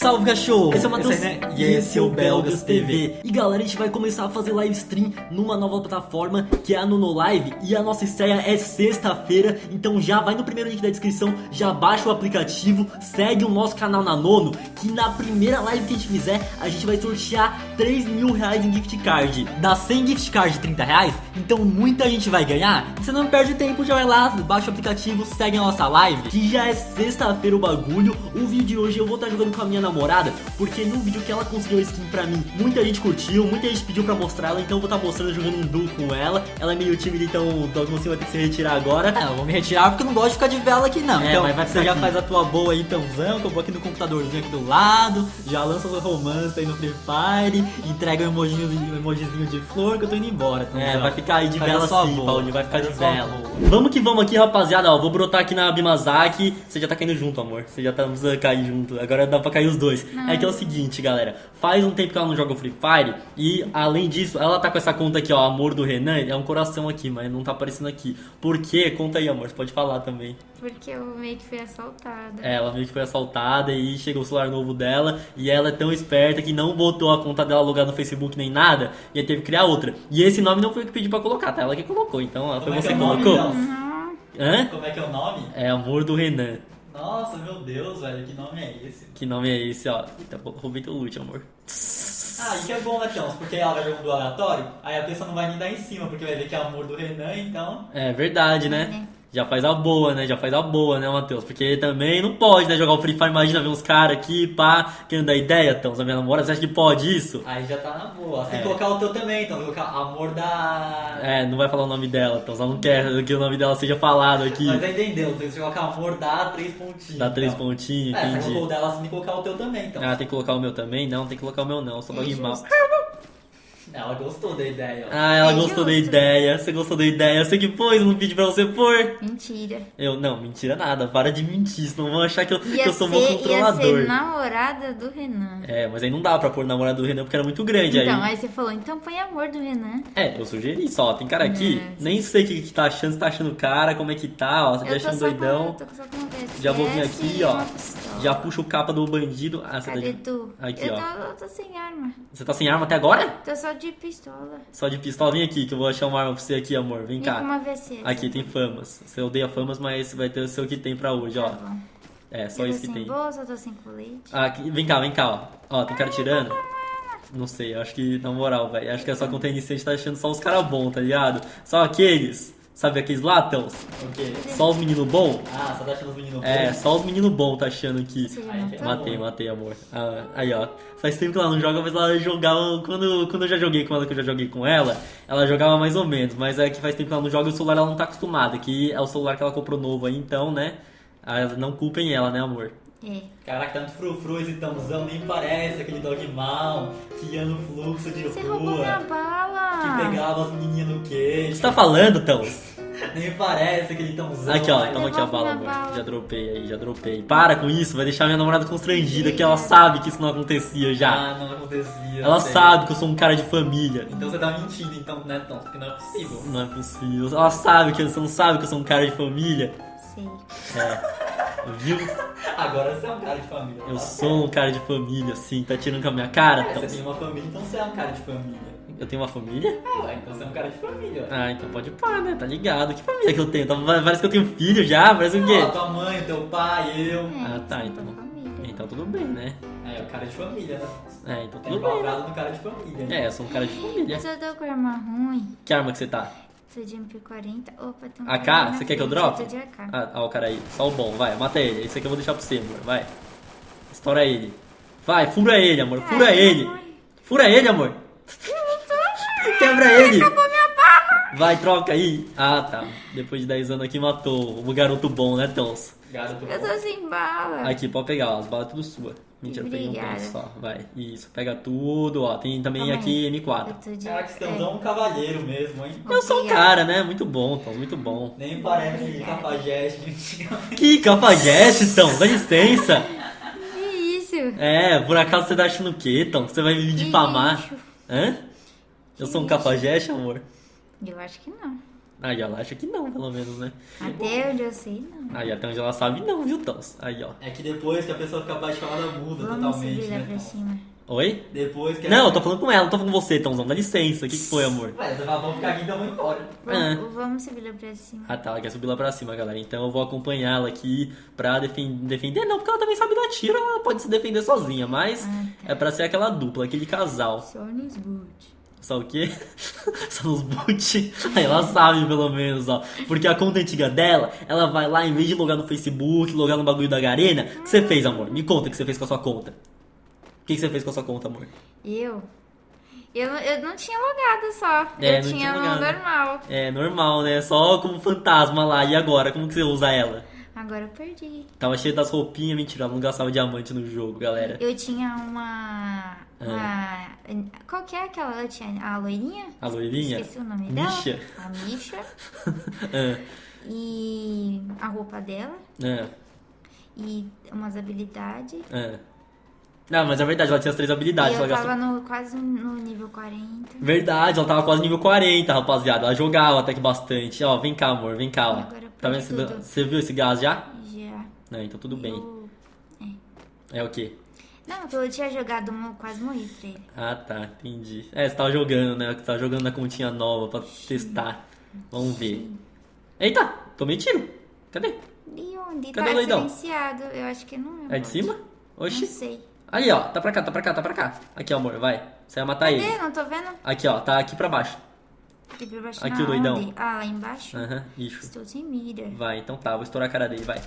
Salve cachorro! Esse é o Matheus Esse aí, né? E esse é o Belgas TV. E galera, a gente vai começar a fazer live stream numa nova plataforma que é a Nuno Live. E a nossa estreia é sexta-feira. Então já vai no primeiro link da descrição, já baixa o aplicativo, segue o nosso canal na Nono. Que na primeira live que a gente fizer, a gente vai sortear 3 mil reais em gift card. Dá 100 gift card de 30 reais, então muita gente vai ganhar. Você não perde tempo, já vai lá, baixa o aplicativo, segue a nossa live. Que já é sexta-feira o bagulho. O vídeo de hoje eu vou estar jogando com a minha namorada, porque no vídeo que ela conseguiu a skin pra mim, muita gente curtiu, muita gente pediu pra mostrar ela, então eu vou estar mostrando jogando um duo com ela. Ela é meio tímida, então o Dogmocinho vai ter que se retirar agora. É, eu vou me retirar porque eu não gosto de ficar de vela aqui não. É, então, mas vai você já aqui. faz a tua boa aí, tãozão, que eu vou aqui no computadorzinho aqui do lado, já lança o romance aí no Free Fire, entrega um emojizinho, um emojizinho de flor que eu tô indo embora. É, vai ficar aí de vela sim, boa. Paulinho, vai ficar de vela. Vamos que vamos aqui, rapaziada, ó, vou brotar aqui na Bimazaki. Você já tá caindo junto, amor. Você já tá precisando cair junto. Agora dá pra cair os dois. É que é o seguinte, galera. Faz um tempo que ela não joga Free Fire e, além disso, ela tá com essa conta aqui, ó, Amor do Renan. É um coração aqui, mas não tá aparecendo aqui. Por quê? Conta aí, amor. Você pode falar também. Porque eu meio que fui assaltada. É, ela meio que foi assaltada e chegou o celular novo dela e ela é tão esperta que não botou a conta dela logada no Facebook nem nada e aí teve que criar outra. E esse nome não foi eu que pedi pra colocar, tá? Ela que colocou, então ela foi é você que é o nome, colocou. então? Hã? Como é que é o nome? É Amor do Renan. Nossa, meu Deus, velho, que nome é esse? Que nome é esse, ó? Eita, roubei teu loot, amor. Ah, isso é bom, né, Tons? Porque ela vai jogando do aleatório, aí a pessoa não vai nem dar em cima, porque vai ver que é amor do Renan, então. É verdade, né? Né? Já faz a boa, né? Já faz a boa, né, Matheus? Porque também não pode, né, jogar o Free Fire. Imagina ver uns caras aqui, pá, querendo dar ideia, então, a minha namorada, você acha que pode isso? Aí já tá na boa. Você tem É. que colocar o teu também, então. Colocar amor da. É, não vai falar o nome dela, então ela não quer que o nome dela seja falado aqui. Mas aí entendeu, tem que colocar amor da três pontinhos. Dá três então. pontinhos, É, você entendi. colocou o dela, você tem que colocar o teu também, então. Ah, tem que colocar o meu também? Não, tem que colocar o meu não, só pra É rimar. justo. Ela gostou da ideia, ó. Ah, ela É gostou da ideia. Você gostou da ideia? Você que pôs, não pedi pra você pôr. Mentira. Eu, não, mentira nada. Para de mentir, senão vão achar que eu, que Ia, eu sou meu ser, ia controlador. ser namorada do Renan. É, mas aí não dá pra pôr namorado do Renan porque era muito grande. Então, aí... aí você falou, então põe amor do Renan. É, eu sugeri só. Tem cara aqui, É, nem sei o que, que tá achando. Você tá achando cara, como é que tá, ó. Você tá eu tô achando só doidão. com, tô só com Já vou vir aqui, ó. Já puxa o capa do bandido. Ah, você tá Cadê de... tu? Aqui, eu ó. Tô, eu tô sem arma. Você tá sem arma até agora? Tô só de pistola. Só de pistola. Vem aqui que eu vou achar uma arma pra você aqui, amor. Vem cá. uma VSS. Aqui tem famas. Você odeia famas, mas vai ter o seu que tem pra hoje, ó. Tá. É, só eu isso que tem. bolsa, eu tô sem colete. Ah, aqui- vem cá, vem cá, ó. Ó, tem cara tirando. Não sei, acho que, na moral, velho. Acho que é só conta iniciante tá achando só os caras bons, tá ligado? Só aqueles. Sabe aqueles latãos? O quê? Só os meninos bons? Ah, só tá achando os meninos É, bons? só os meninos bons tá achando já Ai, que Matei, matei, amor. Ah, aí, ó. Faz tempo que ela não joga, mas ela jogava. Quando, quando eu já joguei com ela, que eu já joguei com ela, ela jogava mais ou menos. Mas é que faz tempo que ela não joga e o celular ela não tá acostumada. Que é o celular que ela comprou novo aí, então, né? Ah, Não culpem ela, né, amor? É. Caraca, tanto frufru esse tãozão, nem parece aquele dog mal que ia no fluxo de Você roubou minha rua, bala. que pegava as menininhas no queixo. Você tá falando, Tão? Nem parece aquele tãozão. Aqui, ó, toma aqui a bala, bala. Já dropei aí, já dropei. Para com isso, vai deixar minha namorada constrangida, que ela sabe que isso não acontecia já. Ah, não acontecia. Ela sei. sabe que eu sou um cara de família. Então você tá mentindo, então, né, Tom? Porque não é possível. Não é possível. Ela sabe que você não sabe que eu sou um cara de família. Sei. É. Viu? Agora você é um cara de família. Eu tá sou um cara de família, sim. Tá tirando com a minha cara? certo. Então, Você tem uma família, então você é um cara de família. Eu tenho uma família? Ah, então você é um cara de família. Ah, então pode pá, né? Tá ligado. Que família que eu tenho? Tá- Parece que eu tenho filho já, parece o Ó, quê? tua mãe, teu pai, eu. É, Ah, tá, você então. Então tudo bem, né? É, o cara de família, né? É, então Tem tudo bem. né? no cara de família. né? É, eu sou um cara de família. Mas eu tô com arma ruim. Que arma que você tá? Tô de MP40. Opa, tem um AK? Você quer que eu frente, drope? tô de AK. Ah, ah, o cara aí. Só o bom, vai, mata ele. Esse aqui eu vou deixar pra você, amor. Vai. Estoura ele. Vai, fura ele, amor. Fura Ai, ele. amor. Fura ele, amor. Quebra ele. Vai, troca aí. Ah, tá. Depois de 10 anos aqui matou o garoto bom, né, Tons? Garoto Eu bom. tô sem bala. Aqui, pode pegar, ó, as balas tudo sua. Mentira, eu peguei um Obrigada. pedaço só. Vai, isso, pega tudo, ó. Tem também Calma aqui aí. M4. Eu de Caraca, esse é. é um cavalheiro mesmo, hein? Eu sou um Obrigada. cara, né? Muito bom, Tons, muito bom. Nem parece Obrigada. cafajeste. Que cafajeste, Tons, dá licença. Que isso? É, por acaso você tá achando o quê, Tom? Você vai me difamar? Hã? Eu sou um cafajeste, amor? Eu acho que não. Aí ela acha que não, pelo menos, né? Até onde eu sei, não. Aí até onde ela sabe, não, viu, Tons? Aí, ó. É que depois que a pessoa fica apaixonada muda Vamos totalmente, subir lá né? pra cima. Oi? Depois que Não, eu tô falando com ela, não tô falando com você, Tomzão. Dá licença. O que, que foi, amor? Ué, vamos ficar aqui então vamos embora. Vamos, vamos subir lá pra cima. Ah tá, ela quer subir lá pra cima, galera. Então eu vou acompanhá-la aqui pra defen- defender. Não, porque ela também sabe dar tiro, ela pode se defender sozinha, mas Ah, tá. é pra ser aquela dupla, aquele casal. Só nos boot. Só o quê? Só nos boot. Aí ela sabe, pelo menos, ó. Porque a conta antiga dela, ela vai lá, em vez de logar no Facebook, logar no bagulho da Garena, o que você fez, amor? Me conta o que você fez com a sua conta. O que você fez com a sua conta, amor? Eu? Eu, eu não tinha logado só. É, eu tinha tinha normal. É normal, né? Só como fantasma lá. E agora? Como que você usa ela? Agora eu perdi. Tava cheio das roupinhas, mentira, ela não gastava diamante no jogo, galera. Eu tinha uma. Ah. uma qual que é aquela? Eu tinha a loirinha? A loirinha? Esqueci o nome Misha? dela. A Misha. Ah, E a roupa dela. ah, E umas habilidades. Não, mas é verdade, ela tinha as três habilidades. e ela eu gastou... tava no, quase no nível 40. Verdade, ela tava quase nível 40, rapaziada. Ela jogava até que bastante. Ó, vem cá, amor, vem cá, ó. Agora Tá vendo? tudo. Você viu esse gás já? Já. É, então tudo bem. Eu- É o quê? Não, eu tinha jogado, quase morri pra ele. Ah, tá, entendi. É, você tava jogando, né? Você tava jogando na continha nova pra testar. Vamos ver. Eita, tomei tiro. Cadê? E onde? Cadê tá o doidão? silenciado. Eu acho que não é. É de cima? Não Oxi. sei. Aí, ó. Tá pra cá, tá pra cá, tá pra cá. Aqui, amor, vai. Você vai matar ele. Cadê? Não tô vendo. Aqui, ó. Tá aqui pra baixo. Pra baixo Aqui o doidão. onde? Ah, lá embaixo? Aham, isso. Estou sem mira. Vai, então tá. Vou estourar a cara dele, vai.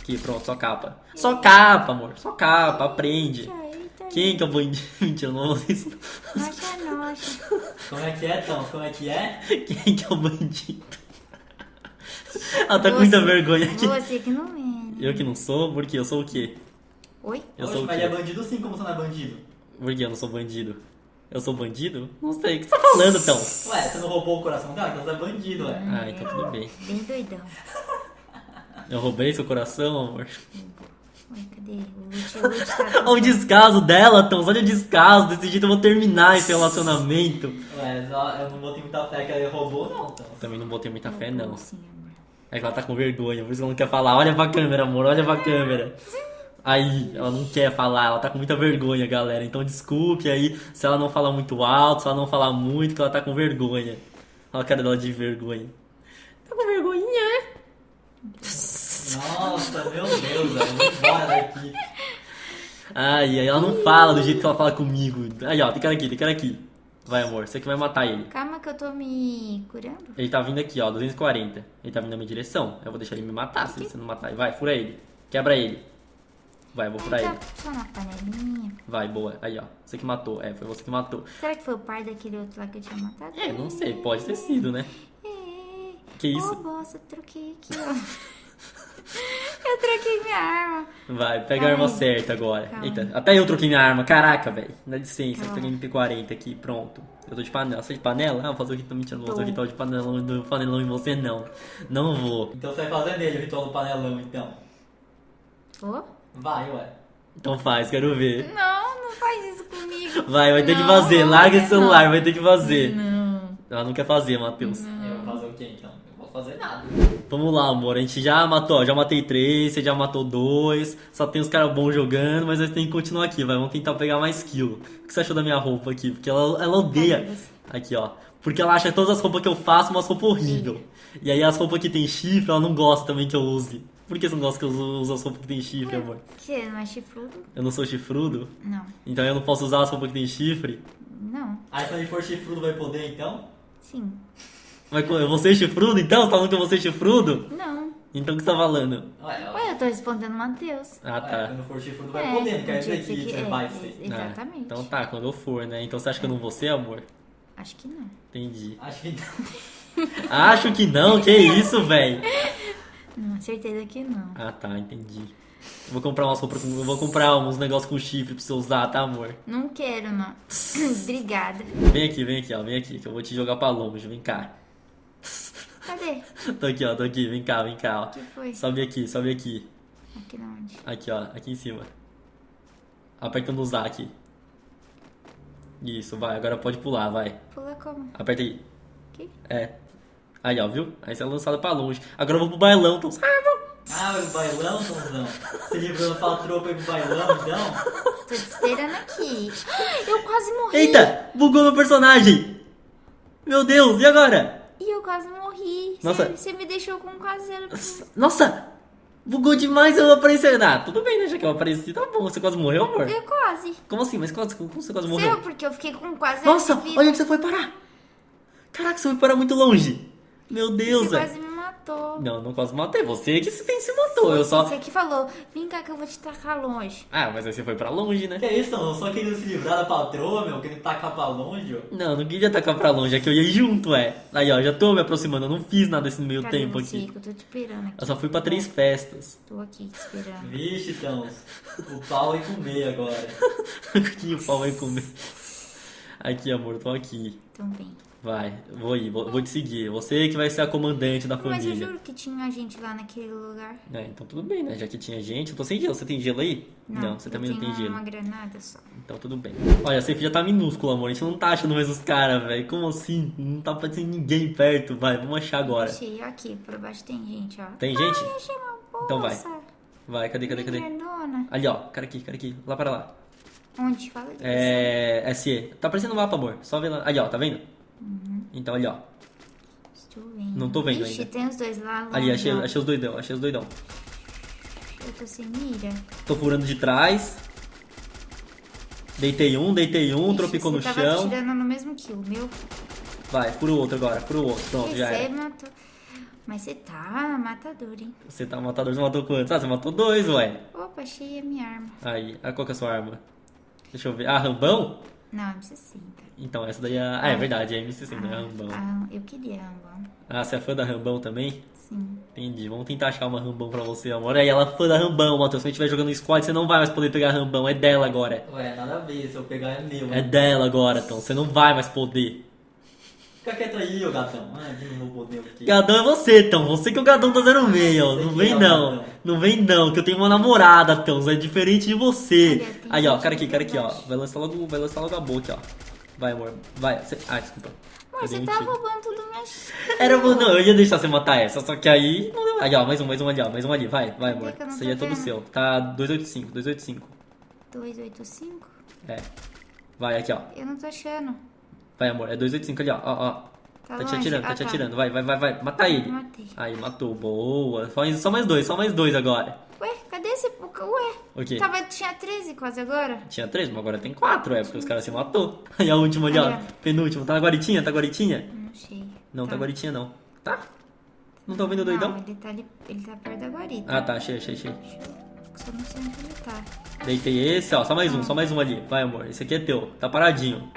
Aqui, pronto, só capa. Só capa, amor. Só capa, aprende. Eita, Quem que é o bandido? Mentira, não vou isso. Nossa, nossa. Como é que é, Tom? Como é que é? Quem que é o bandido? Ela tá com muita Você- vergonha aqui. Você que não é. Eu que não sou, porque eu sou o quê? Oi? Eu Oxe, sou o mas quê? ele é bandido sim, como você não é bandido? Porque eu não sou bandido. Eu sou bandido? Não sei. O que você tá falando, então? Ué, você não roubou o coração dela? Então você é bandido, ué. Ah, então tudo bem. Bem doidão. Eu roubei seu coração, amor. Oi, cadê? O Lute, o Lute tá... Olha o descaso dela, Tons. Olha o descaso. Desse jeito eu vou terminar esse relacionamento. Ué, eu não botei muita fé que ela roubou, não, Tom. Também não botei muita fé, não. É que ela tá com vergonha, por isso que ela não quer falar. Olha pra câmera, amor, olha pra câmera. Aí, ela não quer falar, ela tá com muita vergonha, galera. Então desculpe aí se ela não falar muito alto, se ela não falar muito, que ela tá com vergonha. Olha a cara dela de vergonha. Tá com vergonhinha? Nossa, meu Deus, velho. Embora daqui. Ai, aí ela não fala do jeito que ela fala comigo. Aí, ó, tem cara aqui, tem cara aqui. Vai, amor, você que vai matar ele. Calma que eu tô me curando. Ele tá vindo aqui, ó, 240. Ele tá vindo na minha direção. Eu vou deixar ele me matar se você não matar. Vai, fura ele. Quebra ele. Vai, eu vou furar ele. só na panelinha. Vai, boa. Aí, ó. Você que matou. É, foi você que matou. Será que foi o pai daquele outro lá que eu tinha matado? É, não sei, pode ter sido, né? É. Que isso? Ô, bosta, troquei aqui, ó. eu troquei minha arma. Vai, pega a arma aí. certa agora. Calma. Eita, até eu troquei minha arma. Caraca, velho. Dá licença, eu peguei MP40 aqui, pronto. Eu tô de panela. Você é de panela? Ah, vou fazer o que tô mentindo. Vou fazer o ritual de panelão, do panelão em você, não. Não vou. Então você vai fazer nele o ritual do panelão, então. Ô? Vai, ué. Então faz, quero ver. Não, não faz isso comigo. Vai, vai ter que Não, fazer. Larga esse não. celular, vai ter que fazer. Não. Ela não quer fazer, Matheus. Eu vou fazer o quê, então? Eu vou fazer nada. Vamos lá, amor. A gente já matou, ó, já matei três, você já matou dois. Só tem os caras bons jogando, mas a gente tem que continuar aqui, vai. Vamos tentar pegar mais kill. O que você achou da minha roupa aqui? Porque ela, ela odeia. Aqui, ó. Porque ela acha todas as roupas que eu faço umas roupas horríveis. E aí as roupas que tem chifre, ela não gosta também que eu use. Por que você não gosta que eu use as roupas que tem chifre, amor? Você não é chifrudo? Eu não sou chifrudo? Não. Então eu não posso usar as roupas que tem chifre? Não. Aí quando ele for chifrudo vai poder, então? Sim. Mas eu vou ser chifrudo então? Você tá falando que eu vou ser chifrudo? Não. Então o que você tá falando? Ué, Ué, eu tô respondendo Matheus. Ah, Ué, tá. quando for chifrudo vai É, poder, não quer dizer que que é, vai é, ser. Exatamente. Ah, então tá, quando eu for, né? Então você acha que eu não vou ser, amor? Acho que não. Entendi. Acho que não. Acho que não, que isso, velho? Não, certeza que não. Ah, tá, entendi. Eu vou comprar umas roupas com. Eu vou comprar uns negócios com chifre pra você usar, tá, amor? Não quero, não. Obrigada. Vem aqui, vem aqui, ó. Vem aqui, que eu vou te jogar pra longe. Vem cá. Cadê? Tô aqui, ó, tô aqui. Vem cá, vem cá, O que ó. foi? Sobe aqui, sobe aqui. Aqui na onde? Aqui, ó, aqui em cima. Aperta no usar aqui. Isso, vai. Agora pode pular, vai. Pula como? Aperta aí. Aqui? É. Aí, ó, viu? Aí você é lançado pra longe. Agora eu vou pro bailão, então. Ah, vai pro bailão, Tomzão? Se livrando pra tropa e pro bailão, então? Tô te esperando aqui. Eu quase morri. Eita! Bugou meu personagem! Meu Deus, e agora? E eu quase morri. Nossa. Você, você me deixou com quase zero. Nossa! Bugou demais eu não apareci. Ah, tudo bem, né? Já que eu apareci, tá bom. Você quase morreu, amor? Eu quase. Como assim? Mas quase, como você quase Seu, morreu? porque eu fiquei com quase zero Nossa, olha onde você foi parar! Caraca, você foi parar muito longe! Meu Deus, Você quase me matou. Não, não quase matei. Você que se tem se matou. Eu só. Você que falou, vem cá que eu vou te tacar longe. Ah, mas aí você foi pra longe, né? Que isso, Tomzão? Só querendo se livrar da patroa, meu, querendo tacar pra longe, ó. Não, não queria tacar pra longe, é que eu ia ir junto, é. Aí, ó, já tô me aproximando, eu não fiz nada nesse meio Cadê tempo você? aqui. Que eu tô te esperando aqui. Eu só fui pra três festas. Tô aqui te esperando. Vixe, então. O pau vai comer agora. que o pau vai comer. Aqui, amor, tô aqui. Então vem. Vai, vou ir, vou, vou te seguir. Você que vai ser a comandante da Mas eu família. juro que tinha gente lá naquele lugar. É, então tudo bem, né? Já que tinha gente. Eu tô sem gelo. Você tem gelo aí? você eu também não tem gelo. uma granada só. Então tudo bem. Olha, a safe já tá minúsculo, amor. A gente não tá achando mais os caras, velho. Como assim? Não tá aparecendo ninguém perto. Vai, vamos achar agora. Achei aqui, por baixo tem gente, ó. Tem gente? Ai, achei uma bolsa. Então vai. Vai, cadê, cadê, cadê? Grandona. Ali, ó. Cara aqui, cara aqui. Lá para lá. Onde? Fala disso. É. SE. Tá aparecendo o mapa, amor. Só vê lá. Ali, ó. Tá vendo? Então, ali, ó. Estou vendo. Não tô vendo Ixi, ainda. tem os dois lá. Ali, achei, achei os doidão. Achei os doidão. Eu tô sem mira. Tô furando de trás. Deitei um, deitei um, Ixi, tropicou no tava chão. tirando no mesmo kill. Meu, Vai, fura o outro agora, fura o outro. Pronto, já você era. matou. Mas você tá matador, hein? Você tá matador, você matou quantos? Ah, você matou dois, ué. Opa, achei a minha arma. Aí, ah, qual que é a sua arma? Deixa eu ver. Ah, Rambão? Não, M60. Então, essa daí é. Ah, é verdade, é MC60, é Rambão. Ah, eu queria Rambão. Ah, você é fã da Rambão também? Sim. Entendi. Vamos tentar achar uma Rambão pra você, amor. Aí, ela é fã da Rambão, Matheus. Se a gente estiver jogando squad, você não vai mais poder pegar Rambão. É dela agora. Ué, nada a ver, se eu pegar é meu. É dela agora, então. Você não vai mais poder. Fica quieto aí, ô gatão. Ah, de não vou poder aqui. Gadão é você, então. Você que o Gadão tá 06, ó. Não vem não. Não vem não, que eu tenho uma namorada, então. É diferente de você. Aí, ó, cara aqui, cara aqui, ó. Vai lançar logo, vai lançar logo a boca, ó. Vai, amor. Vai. Ah, desculpa. Amor, Eu você tá roubando tudo minhas Era não, eu ia deixar você matar essa, só que aí. não. Aí, ó, mais um, mais um ali, ó. Mais um ali. Vai, vai, amor. Isso aí é todo seu. Tá 285, 285. 285? É. Vai, aqui, ó. Eu não tô achando. Vai, amor. É 285 ali, ó. Ó, ó. Tá, Tá te atirando, tá Ah, te atirando. Vai, vai, vai, vai. Mata ele. Matei. Aí, matou. Boa. Só mais, dois, só mais dois agora. Ué, cadê esse... Ué, O quê? tava, tinha 13 quase agora. Tinha três, mas agora tem quatro, é, porque os caras se matou. Aí a última ali, ó. Penúltimo. Tá guaritinha? Tá guaritinha? Não sei. Não, tá guaritinha não. Tá? Não tá ouvindo o doidão? ele tá, ali, ele tá perto da guarita. Ah, tá. Achei, achei, achei. Só não sei onde ele tá. Deitei esse, ó. Só mais um, só mais um ali. Vai, amor. Esse aqui é teu. Tá paradinho.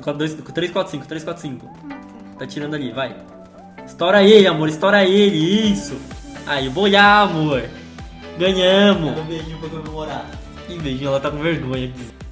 345, 345. Tá tirando ali, vai. Estoura ele, amor, estoura ele, isso. Aí, boiá, amor. Ganhamos. Um beijinho pra comemorar. Que beijinho, ela tá com vergonha aqui.